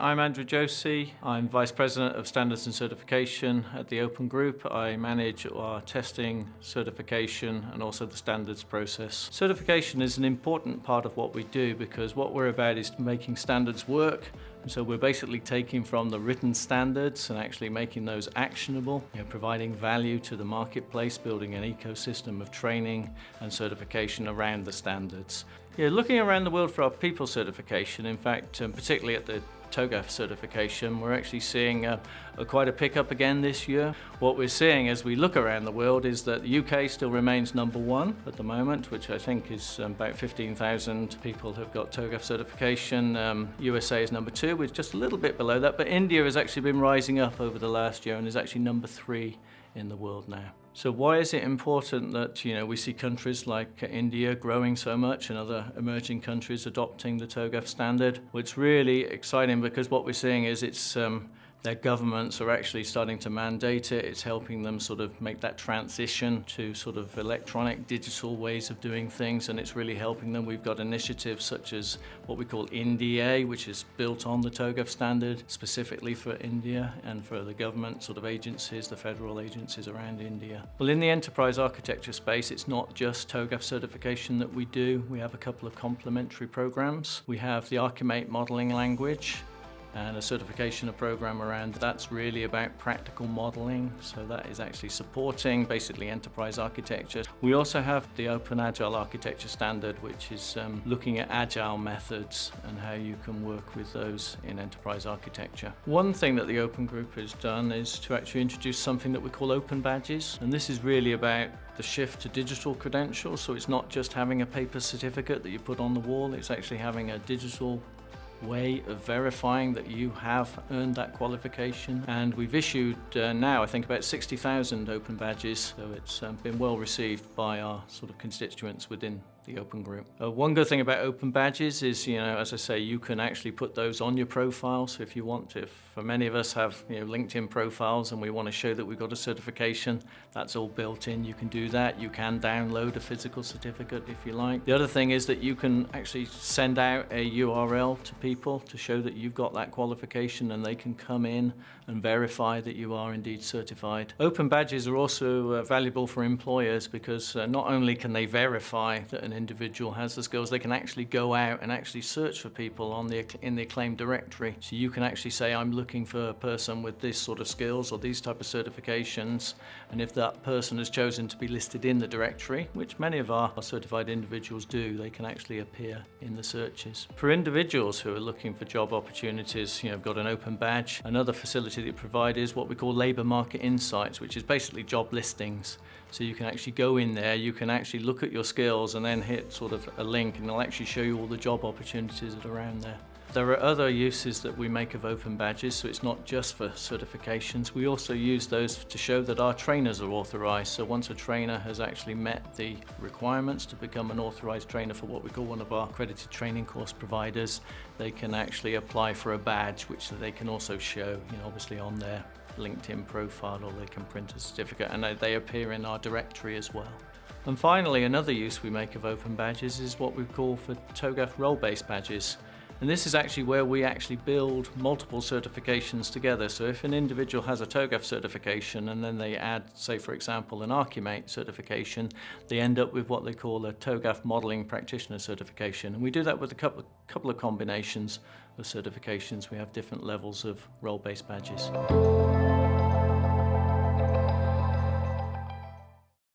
I'm Andrew Josey. I'm Vice President of Standards and Certification at the Open Group. I manage our testing, certification and also the standards process. Certification is an important part of what we do because what we're about is making standards work and so we're basically taking from the written standards and actually making those actionable, you know, providing value to the marketplace, building an ecosystem of training and certification around the standards. Yeah, looking around the world for our people certification, in fact, um, particularly at the TOGAF certification, we're actually seeing a, a quite a pickup again this year. What we're seeing as we look around the world is that the UK still remains number one at the moment, which I think is um, about 15,000 people have got TOGAF certification. Um, USA is number two, with just a little bit below that, but India has actually been rising up over the last year and is actually number three in the world now. So why is it important that you know we see countries like India growing so much and other emerging countries adopting the TOGAF standard? Well, it's really exciting because what we're seeing is it's um, their governments are actually starting to mandate it. It's helping them sort of make that transition to sort of electronic, digital ways of doing things, and it's really helping them. We've got initiatives such as what we call IndEA, which is built on the TOGAF standard specifically for India and for the government sort of agencies, the federal agencies around India. Well, in the enterprise architecture space, it's not just TOGAF certification that we do. We have a couple of complementary programs. We have the Archimate modeling language, and a certification program around that's really about practical modeling so that is actually supporting basically enterprise architecture. We also have the Open Agile Architecture Standard which is um, looking at agile methods and how you can work with those in enterprise architecture. One thing that the Open Group has done is to actually introduce something that we call Open Badges and this is really about the shift to digital credentials so it's not just having a paper certificate that you put on the wall it's actually having a digital way of verifying that you have earned that qualification. And we've issued uh, now, I think, about 60,000 open badges, so it's um, been well received by our sort of constituents within the Open Group. Uh, one good thing about Open Badges is, you know, as I say, you can actually put those on your profile. So if you want to, for many of us have, you know, LinkedIn profiles and we want to show that we've got a certification, that's all built in. You can do that. You can download a physical certificate if you like. The other thing is that you can actually send out a URL to people to show that you've got that qualification and they can come in and verify that you are indeed certified. Open Badges are also uh, valuable for employers because uh, not only can they verify that an individual has the skills, they can actually go out and actually search for people on the in the acclaimed directory. So you can actually say, I'm looking for a person with this sort of skills or these type of certifications. And if that person has chosen to be listed in the directory, which many of our certified individuals do, they can actually appear in the searches. For individuals who are looking for job opportunities, you know, got an open badge. Another facility that provide is what we call labour market insights, which is basically job listings. So you can actually go in there, you can actually look at your skills and then hit sort of a link and it'll actually show you all the job opportunities that are around there. There are other uses that we make of open badges, so it's not just for certifications. We also use those to show that our trainers are authorised. So once a trainer has actually met the requirements to become an authorised trainer for what we call one of our accredited training course providers, they can actually apply for a badge, which they can also show, you know, obviously on their LinkedIn profile or they can print a certificate and they appear in our directory as well. And finally, another use we make of open badges is what we call for TOGAF role-based badges. And this is actually where we actually build multiple certifications together. So if an individual has a TOGAF certification and then they add, say for example, an Archimate certification, they end up with what they call a TOGAF modeling practitioner certification. And we do that with a couple, couple of combinations of certifications. We have different levels of role-based badges.